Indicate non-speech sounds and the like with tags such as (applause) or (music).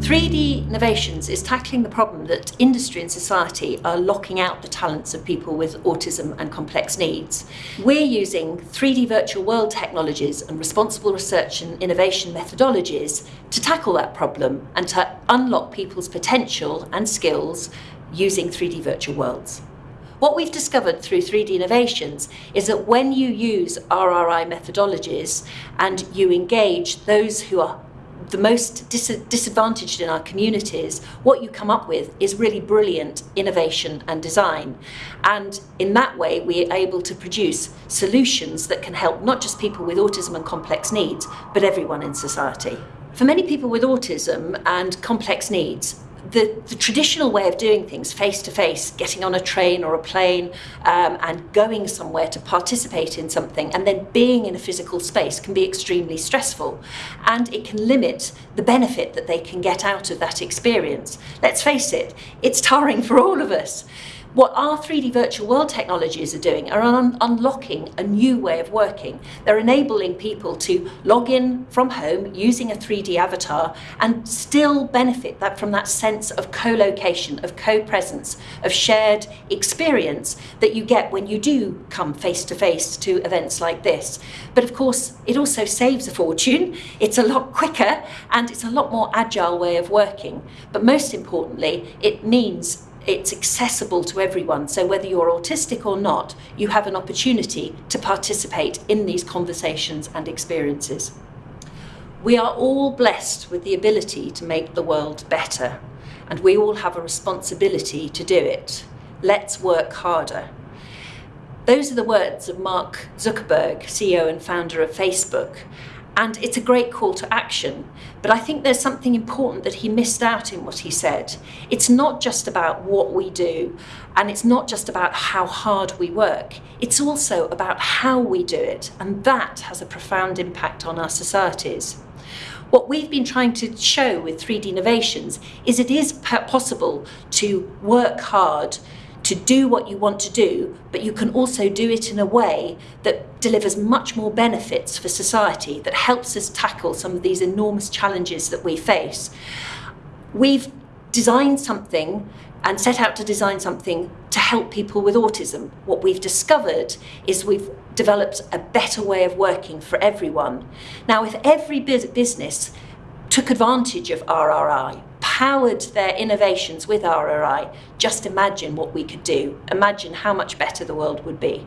3D Innovations is tackling the problem that industry and society are locking out the talents of people with autism and complex needs. We're using 3D virtual world technologies and responsible research and innovation methodologies to tackle that problem and to unlock people's potential and skills using 3D virtual worlds. What we've discovered through 3D Innovations is that when you use RRI methodologies and you engage those who are the most dis disadvantaged in our communities, what you come up with is really brilliant innovation and design. And in that way, we are able to produce solutions that can help not just people with autism and complex needs, but everyone in society. For many people with autism and complex needs, the, the, traditional way of doing things face to face, getting on a train or a plane um, and going somewhere to participate in something and then being in a physical space can be extremely stressful and it can limit the benefit that they can get out of that experience. Let's face it, it's tiring (laughs) for all of us. What our 3D virtual world technologies are doing are un unlocking a new way of working. They're enabling people to log in from home using a 3D avatar and still benefit that from that sense of co-location, of co-presence, of shared experience that you get when you do come face to face to events like this. But of course, it also saves a fortune. It's a lot quicker and it's a lot more agile way of working. But most importantly, it means it's accessible to everyone. So whether you're autistic or not, you have an opportunity to participate in these conversations and experiences. We are all blessed with the ability to make the world better, and we all have a responsibility to do it. Let's work harder. Those are the words of Mark Zuckerberg, CEO and founder of Facebook, and it's a great call to action. But I think there's something important that he missed out in what he said. It's not just about what we do, and it's not just about how hard we work. It's also about how we do it, and that has a profound impact on our societies. What we've been trying to show with 3D Innovations is it is possible to work hard to do what you want to do, but you can also do it in a way that delivers much more benefits for society, that helps us tackle some of these enormous challenges that we face. We've designed something and set out to design something to help people with autism. What we've discovered is we've developed a better way of working for everyone. Now, if every business took advantage of RRI, powered their innovations with RRI, just imagine what we could do. Imagine how much better the world would be.